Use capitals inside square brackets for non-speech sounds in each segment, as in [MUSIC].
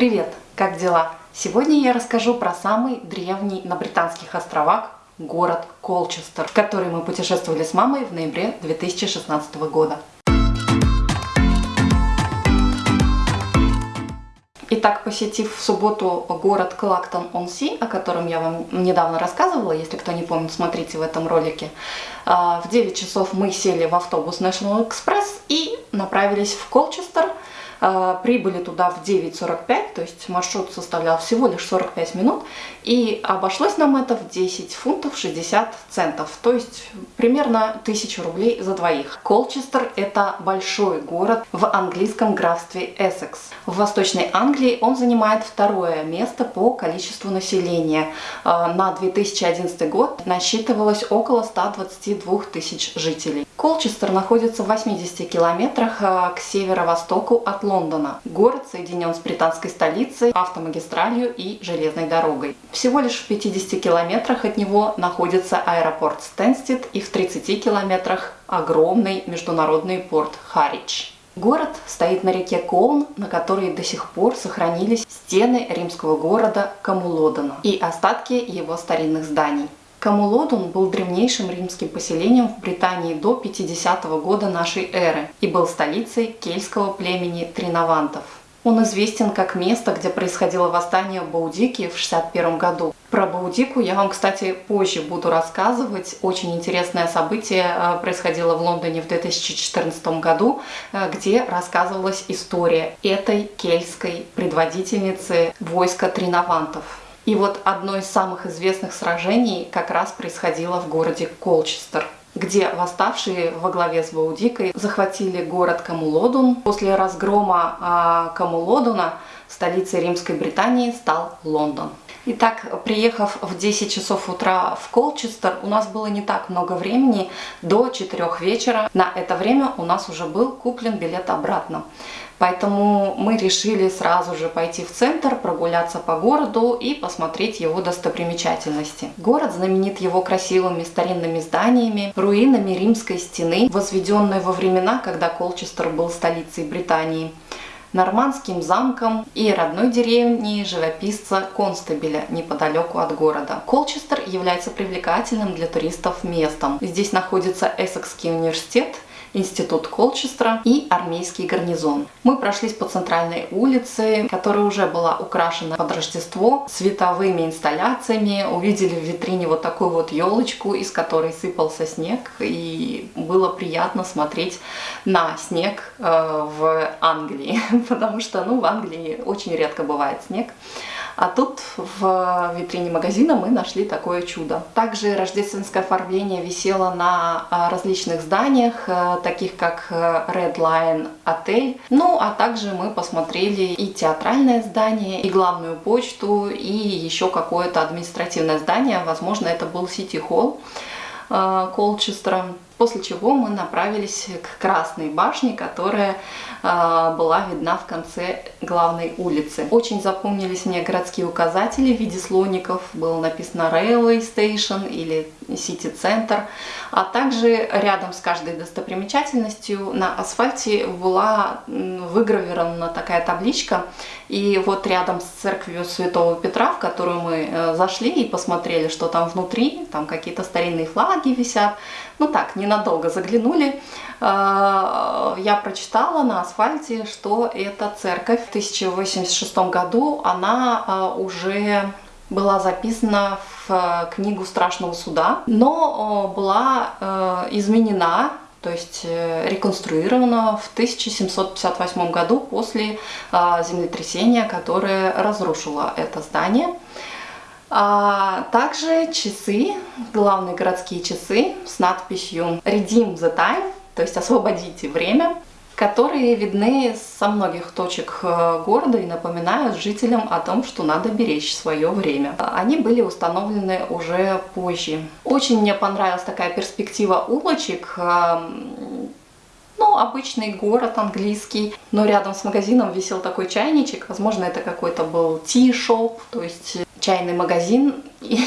Привет! Как дела? Сегодня я расскажу про самый древний на Британских островах город Колчестер, в который мы путешествовали с мамой в ноябре 2016 года. Итак, посетив в субботу город Клактон-он-Си, о котором я вам недавно рассказывала, если кто не помнит, смотрите в этом ролике, а, в 9 часов мы сели в автобус National Express и направились в Колчестер, прибыли туда в 9.45, то есть маршрут составлял всего лишь 45 минут, и обошлось нам это в 10 фунтов 60 центов, то есть примерно 1000 рублей за двоих. Колчестер – это большой город в английском графстве Эссекс. В Восточной Англии он занимает второе место по количеству населения. А, на 2011 год насчитывалось около 122 тысяч жителей. Колчестер находится в 80 километрах а, к северо-востоку от Лондона. Город соединен с британской столицей, автомагистралью и железной дорогой. Всего лишь в 50 километрах от него находится аэропорт Стэнстед и в 30 километрах огромный международный порт Харридж. Город стоит на реке Колн, на которой до сих пор сохранились стены римского города Камулодона и остатки его старинных зданий. Камулодун был древнейшим римским поселением в Британии до 50 -го года нашей эры и был столицей кельтского племени Тринавантов. Он известен как место, где происходило восстание Баудики в 61 году. Про Баудику я вам, кстати, позже буду рассказывать. Очень интересное событие э, происходило в Лондоне в 2014 году, э, где рассказывалась история этой кельтской предводительницы войска Тринавантов. И вот одно из самых известных сражений как раз происходило в городе Колчестер где восставшие во главе с Баудикой захватили город Камулодун. После разгрома э, Камулодуна столицей Римской Британии стал Лондон. Итак, приехав в 10 часов утра в Колчестер, у нас было не так много времени, до 4 вечера. На это время у нас уже был куплен билет обратно. Поэтому мы решили сразу же пойти в центр, прогуляться по городу и посмотреть его достопримечательности. Город знаменит его красивыми старинными зданиями, руинами римской стены, возведенной во времена, когда Колчестер был столицей Британии, нормандским замком и родной деревней живописца Констебеля неподалеку от города. Колчестер является привлекательным для туристов местом. Здесь находится Эссекский университет – институт Колчестра и армейский гарнизон. Мы прошлись по центральной улице, которая уже была украшена под Рождество световыми инсталляциями, увидели в витрине вот такую вот елочку, из которой сыпался снег, и было приятно смотреть на снег э, в Англии, [LAUGHS] потому что ну, в Англии очень редко бывает снег. А тут в витрине магазина мы нашли такое чудо. Также рождественское оформление висело на а, различных зданиях, э, таких как э, Red Lion отель. Ну, а также мы посмотрели и театральное здание, и главную почту, и еще какое-то административное здание. Возможно, это был Сити Холл э, Колчестера после чего мы направились к Красной башне, которая э, была видна в конце главной улицы. Очень запомнились мне городские указатели в виде слоников, было написано Railway Station или City Center, а также рядом с каждой достопримечательностью на асфальте была выгравирована такая табличка, и вот рядом с церковью Святого Петра, в которую мы э, зашли и посмотрели, что там внутри, там какие-то старинные флаги висят, ну так, ненадолго заглянули, а, я прочитала на асфальте, что эта церковь в 1086 году, она а, уже была записана в э, книгу Страшного Суда, но была э, изменена то есть э, реконструирована в 1758 году после землетрясения, которое разрушило это здание. А также часы, главные городские часы с надписью Redeem the Time, то есть освободите время, которые видны со многих точек э, города и напоминают жителям о том, что надо беречь свое время. Они были установлены уже позже. Очень мне понравилась такая перспектива улочек, эм, ну, обычный город английский, но рядом с магазином висел такой чайничек, возможно, это какой-то был ти-шоп, то есть чайный магазин. И,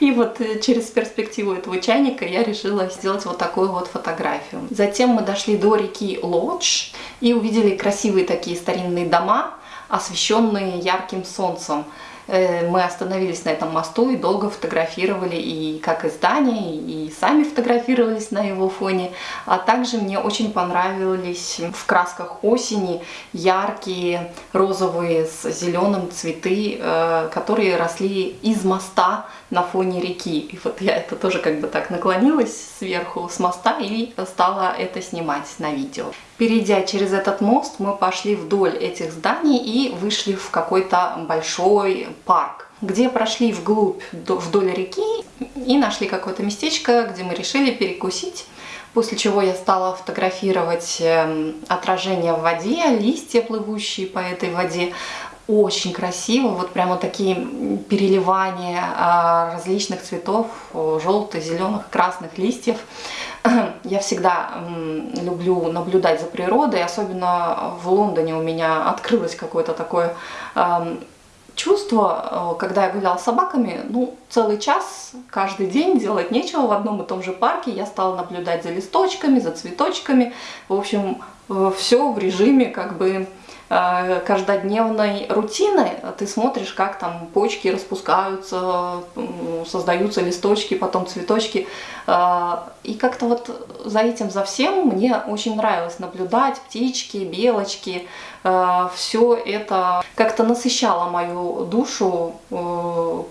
[LAUGHS] вот через перспективу этого чайника я решила сделать вот такую вот фотографию. Затем мы дошли до реки Лодж и увидели красивые такие старинные дома, освещенные ярким солнцем. Э, мы остановились на этом мосту и долго фотографировали и как и здание, и сами фотографировались на его фоне. А также мне очень понравились в красках осени яркие розовые с зеленым цветы, э, которые росли из моста на фоне реки. И вот я это тоже как бы так наклонилась сверху с моста и стала это снимать на видео. Перейдя через этот мост, мы пошли вдоль этих зданий и вышли в какой-то большой парк, где прошли вглубь вдоль реки и нашли какое-то местечко, где мы решили перекусить. После чего я стала фотографировать эм, отражение в воде, листья, плывущие по этой воде, очень красиво, вот прямо такие переливания а, различных цветов, желтых, зеленых, красных листьев. [CLEARS THROAT] Я всегда люблю наблюдать за природой, особенно в Лондоне у меня открылось какое-то такое чувство, когда я гуляла с собаками, ну, целый час, каждый день делать нечего в одном и том же парке, я стала наблюдать за листочками, за цветочками, в общем, все в режиме как бы Э, каждодневной рутины, ты смотришь, как там почки распускаются, создаются листочки, потом цветочки. Э, и как-то вот за этим, за всем мне очень нравилось наблюдать птички, белочки. Э, Все это как-то насыщало мою душу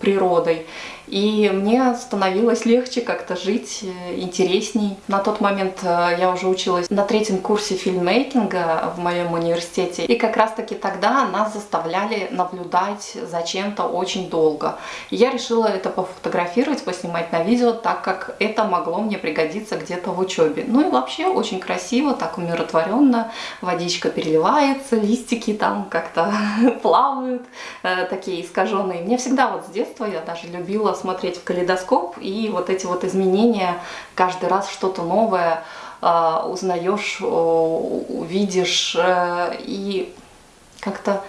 природой. И мне становилось легче как-то жить, э, интересней. На тот момент э, я уже училась на третьем курсе фильммейкинга в моем университете. И как раз таки тогда нас заставляли наблюдать за чем-то очень долго. И я решила это пофотографировать, поснимать на видео, так как это могло мне пригодиться где-то в учебе. Ну и вообще очень красиво, так умиротворенно. Водичка переливается, листики там как-то [LAUGHS] плавают, э, такие искаженные. Мне всегда вот с детства я даже любила смотреть в калейдоскоп, и вот эти вот изменения, каждый раз что-то новое а, узнаешь, увидишь, э, и как-то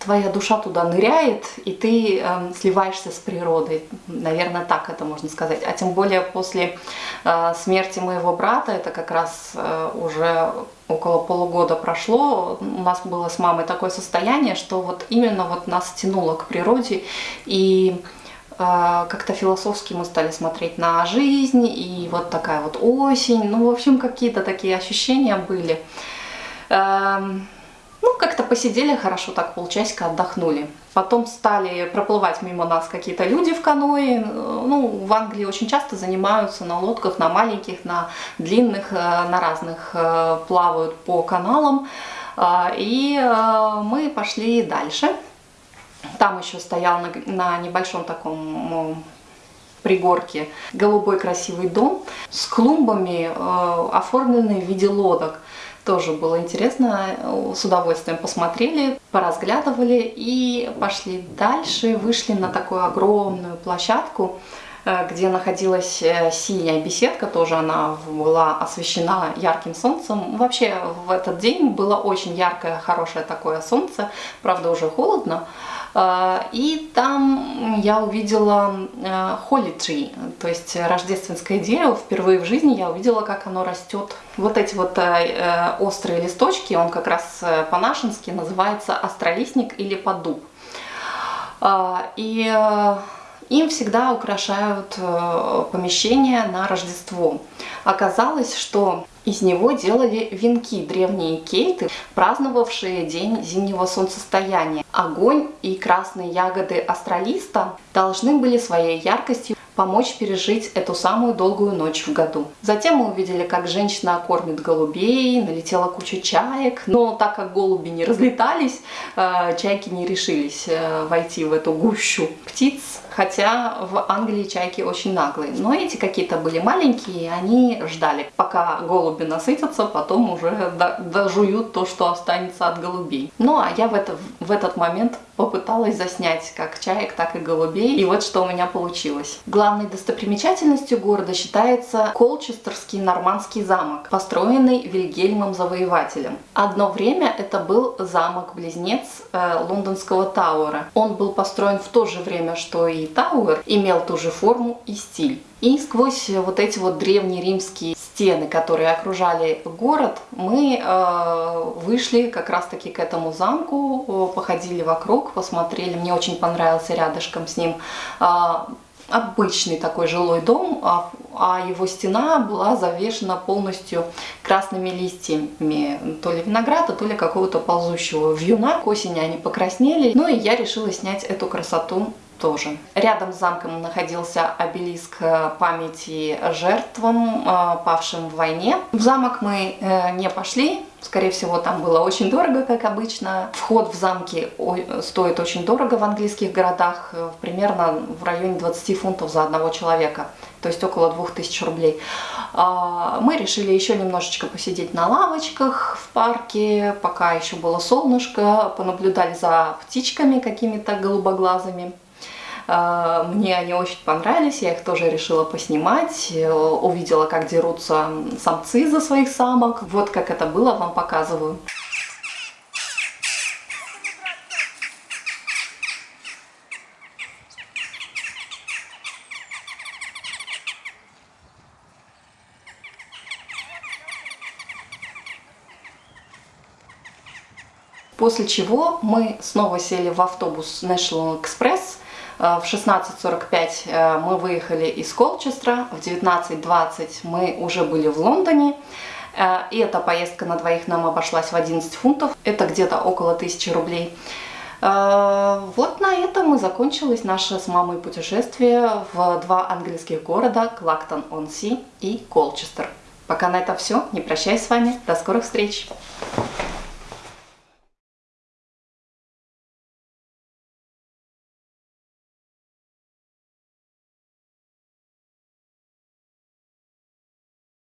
твоя душа туда ныряет, и ты э, сливаешься с природой. Наверное, так это можно сказать. А тем более после э, смерти моего брата, это как раз э, уже около полугода прошло, у нас было с мамой такое состояние, что вот именно вот нас тянуло к природе, и а, как-то философски мы стали смотреть на жизнь, и вот такая вот осень, ну, в общем, какие-то такие ощущения были. Ну, как-то посидели хорошо, так полчасика отдохнули. Потом стали проплывать мимо нас какие-то люди в каное. Ну, в Англии очень часто занимаются на лодках, на маленьких, на длинных, э, на разных э, плавают по каналам. А, и э, мы пошли дальше. Там еще стоял на, на небольшом таком пригорке голубой красивый дом с клумбами, э, оформленный в виде лодок. Тоже было интересно, с удовольствием посмотрели, поразглядывали и пошли дальше, вышли на такую огромную площадку, э, где находилась э, синяя беседка, тоже она была освещена ярким солнцем. Вообще в этот день было очень яркое, хорошее такое солнце, правда уже холодно, и там я увидела э, Holy Tree, то есть рождественское дерево. Впервые в жизни я увидела, как оно растет. Вот эти вот э, э, острые листочки, он как раз по-нашенски называется астролистник или поддуб. А, и им всегда украшают помещение на Рождество. Оказалось, что из него делали венки древние кельты, праздновавшие день зимнего солнцестояния. Огонь и красные ягоды астралиста должны были своей яркостью помочь пережить эту самую долгую ночь в году. Затем мы увидели, как женщина кормит голубей, налетела куча чаек, но так как голуби не разлетались, э, чайки не решились э, войти в эту гущу птиц, хотя в Англии чайки очень наглые. Но эти какие-то были маленькие, они ждали, пока голуби насытятся, потом уже дожуют то, что останется от голубей. Ну а я в, это, в этот момент попыталась заснять как чаек, так и голубей, и вот что у меня получилось. Главной достопримечательностью города считается Колчестерский нормандский замок, построенный Вильгельмом Завоевателем. Одно время это был замок-близнец э, лондонского Тауэра. Он был построен в то же время, что и Тауэр имел ту же форму и стиль. И сквозь вот эти вот древние римские стены, которые окружали город, мы э, вышли как раз-таки к этому замку, походили вокруг, посмотрели. Мне очень понравился рядышком с ним э, обычный такой жилой дом, а, а его стена была завешена полностью красными листьями, то ли винограда, то ли какого-то ползущего вьюна. К осени они покраснели, ну и я решила снять эту красоту тоже. Рядом с замком находился обелиск э, памяти жертвам, э, павшим в войне. В замок мы э, не пошли, Скорее всего, там было очень дорого, как обычно. Вход в замки стоит очень дорого в английских городах, примерно в районе 20 фунтов за одного человека, то есть около 2000 рублей. А, мы решили еще немножечко посидеть на лавочках в парке, пока еще было солнышко, понаблюдали за птичками какими-то голубоглазыми. А, мне они очень понравились, я их тоже решила поснимать. Э, увидела, как дерутся самцы за своих самок. Вот как это было, вам показываю. После чего мы снова сели в автобус National Express в 16.45 э, мы выехали из Колчестра, в 19.20 мы уже были в Лондоне. Э, и эта поездка на двоих нам обошлась в 11 фунтов, это где-то около 1000 рублей. Вот на этом мы закончилось наше с мамой путешествие в два английских города Клактон-он-Си и Колчестер. Пока на это все, не прощаюсь с вами, до скорых встреч!